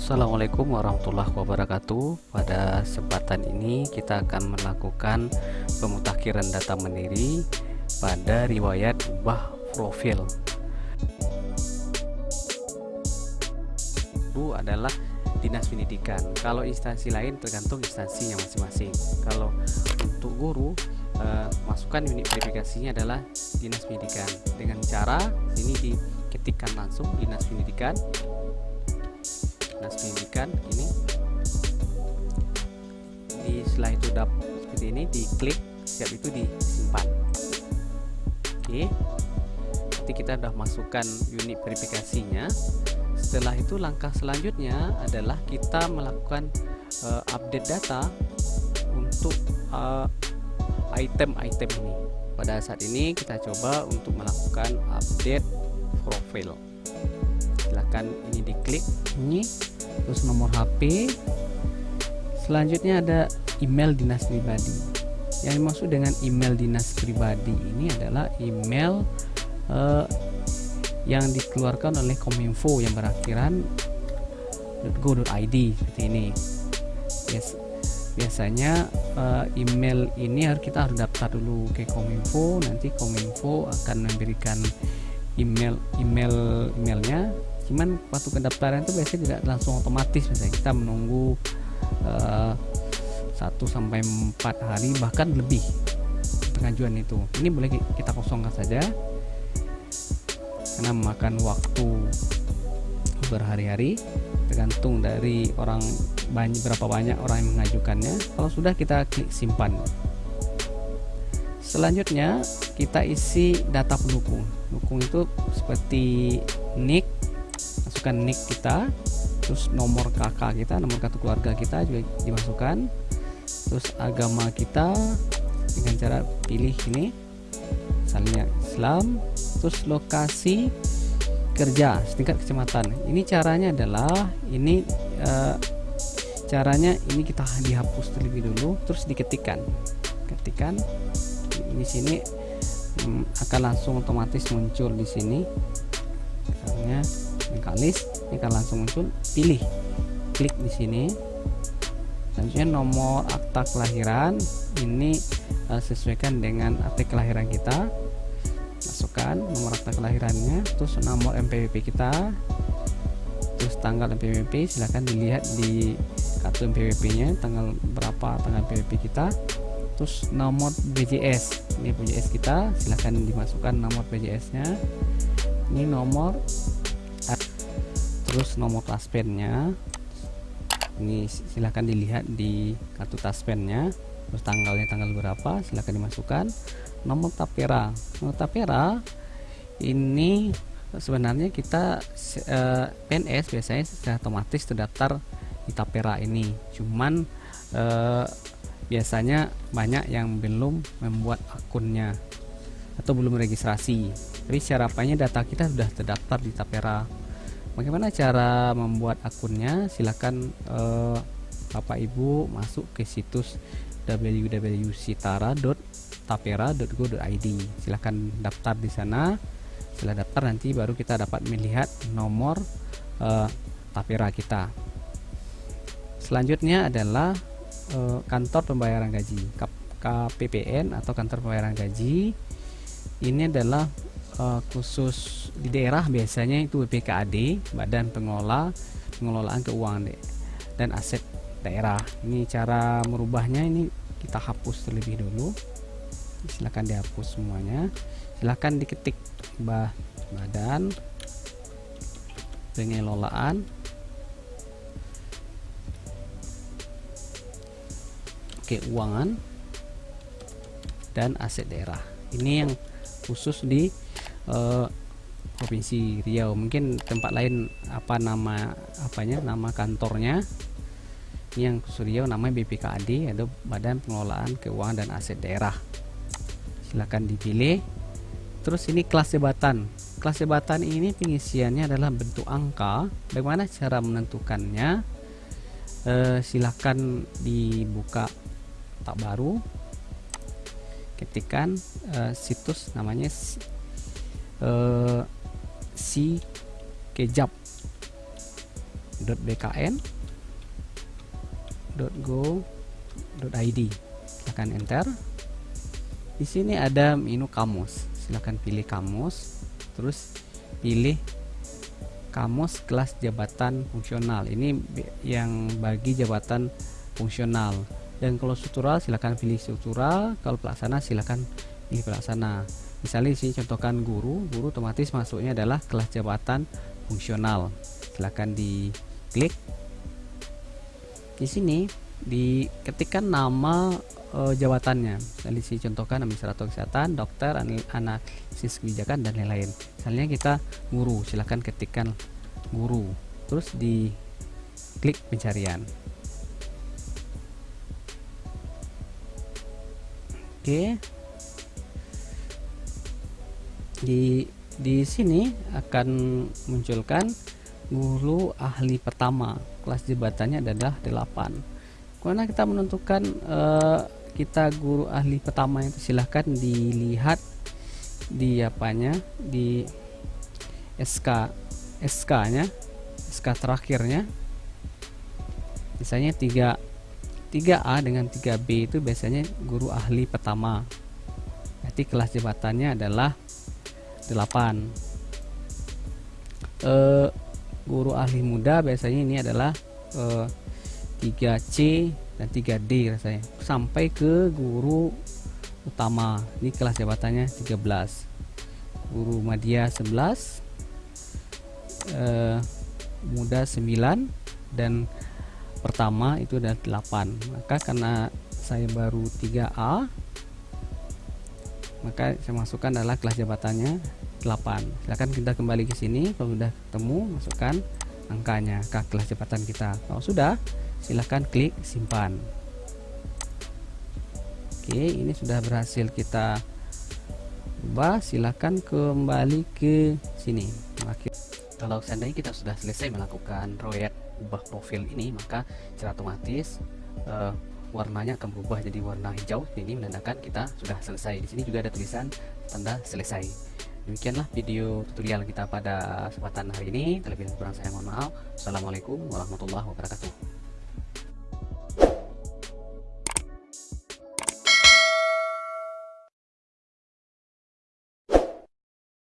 Assalamualaikum warahmatullahi wabarakatuh. Pada kesempatan ini kita akan melakukan pemutakhiran data mandiri pada riwayat ubah profil. Itu adalah dinas pendidikan. Kalau instansi lain tergantung instansinya masing-masing. Kalau untuk guru eh, masukkan unit verifikasinya adalah dinas pendidikan. Dengan cara ini diketikkan langsung dinas pendidikan dinas pendidikan ini di setelah itu dap seperti ini diklik siap itu disimpan. Oke. Nanti kita sudah masukkan unit verifikasinya. Setelah itu langkah selanjutnya adalah kita melakukan uh, update data untuk item-item uh, ini. Pada saat ini kita coba untuk melakukan update profil silahkan ini diklik. Ini terus nomor HP selanjutnya ada email dinas pribadi. Yang dimaksud dengan email dinas pribadi ini adalah email uh, yang dikeluarkan oleh Kominfo yang berakhiran .go.id seperti ini. Yes. biasanya uh, email ini harus kita harus daftar dulu ke Kominfo. Nanti Kominfo akan memberikan email email emailnya cuman waktu pendaftaran itu biasanya tidak langsung otomatis. Misalnya kita menunggu uh, sampai empat hari bahkan lebih pengajuan itu. Ini boleh kita kosongkan saja. Karena memakan waktu berhari-hari tergantung dari orang banyak berapa banyak orang yang mengajukannya. Kalau sudah kita klik simpan. Selanjutnya kita isi data pendukung. Pendukung itu seperti nick masukkan nick kita terus nomor kakak kita nomor kartu keluarga kita juga dimasukkan. Terus agama kita dengan cara pilih ini misalnya Islam terus lokasi kerja setingkat kecamatan. Ini caranya adalah ini uh, caranya ini kita dihapus terlebih dulu terus diketikkan. Ketikkan di sini um, akan langsung otomatis muncul di sini. Misalnya mekanis ini akan langsung muncul. Pilih. Klik di sini. Selanjutnya nomor akta kelahiran. Ini uh, sesuaikan dengan akta kelahiran kita. Masukkan nomor akta kelahirannya terus nomor MPWP kita terus tanggal MPWP silahkan dilihat di kartu MPWP nya tanggal berapa tanggal MPWP kita. Terus nomor BJS ini BJS kita silahkan dimasukkan nomor BJS nya ini nomor terus nomor taspennya ini silahkan dilihat di kartu taspennya terus tanggalnya tanggal berapa silahkan dimasukkan. Nomor tapera. Nomor tapera ini sebenarnya kita eh, PNS biasanya secara otomatis terdaftar di tapera ini. Cuman eh, biasanya banyak yang belum membuat akunnya atau belum registrasi. Tapi secara apanya data kita sudah terdaftar di tapera bagaimana cara membuat akunnya? Silahkan uh, Bapak Ibu masuk ke situs www.sitara.tapera.go.id silahkan daftar di sana. Setelah daftar nanti baru kita dapat melihat nomor uh, tapera kita. Selanjutnya adalah uh, kantor pembayaran gaji KPPN atau kantor pembayaran gaji. Ini adalah uh, khusus di daerah biasanya itu BPKAD Badan Pengelola Pengelolaan Keuangan dan Aset Daerah. Ini cara merubahnya ini kita hapus terlebih dulu. Silahkan dihapus semuanya. Silahkan diketik bah Badan Pengelolaan. Keuangan dan Aset Daerah. Ini yang khusus di uh, provinsi Riau. Mungkin tempat lain apa nama apanya nama kantornya? Ini yang Riau namanya BPKAD atau Badan Pengelolaan Keuangan dan Aset Daerah. Silahkan dipilih. Terus ini kelas jabatan. Kelas jabatan ini pengisiannya adalah bentuk angka. Bagaimana cara menentukannya? Eh, silahkan dibuka tak baru. Ketikkan uh, situs namanya uh, si kejap .bkn .go .id silakan enter. Di sini ada menu kamus. Silakan pilih kamus. Terus pilih kamus kelas jabatan fungsional. Ini yang bagi jabatan fungsional. Dan kalau struktural silakan pilih struktural. Kalau pelaksana silakan pilih pelaksana misalnya sini contohkan guru guru otomatis masuknya adalah kelas jabatan fungsional. Silakan di klik di sini diketikkan nama e, jabatannya. Misalnya sini contohkan administrator kesehatan dokter analisis kebijakan dan lain-lain. Misalnya kita guru silahkan ketikkan guru. Terus di klik pencarian. Oke di di sini akan munculkan guru ahli pertama. Kelas jabatannya adalah 8 karena kita menentukan uh, kita guru ahli pertama itu silahkan dilihat di apanya? Di SK SK nya SK terakhirnya. Misalnya 3 3A dengan 3B itu biasanya guru ahli pertama. Berarti kelas jabatannya adalah 8 eh, guru ahli muda biasanya ini adalah uh, eh, 3C dan 3D rasanya. Sampai ke guru utama. Ini kelas jabatannya 13 guru media 11 uh, muda 9 dan pertama itu ada 8 maka karena saya baru 3A maka saya masukkan adalah kelas jabatannya 8 silahkan kita kembali ke sini kalau sudah ketemu masukkan angkanya ke kelas jabatan kita. Kalau sudah silahkan klik simpan. Oke ini sudah berhasil kita ubah. Silahkan kembali ke sini. Kalau seandainya kita sudah selesai melakukan proyek ubah profil ini maka secara otomatis uh, warnanya akan berubah jadi warna hijau. Ini menandakan kita sudah selesai. Di sini juga ada tulisan tanda selesai demikianlah video tutorial kita pada kesempatan hari ini. Terlebih kurang saya mohon maaf. Assalamualaikum warahmatullahi wabarakatuh